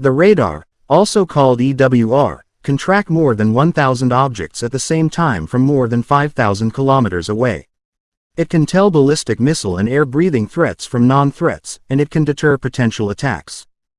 The radar, also called EWR, can track more than 1,000 objects at the same time from more than 5,000 kilometers away. It can tell ballistic missile and air-breathing threats from non-threats, and it can deter potential attacks.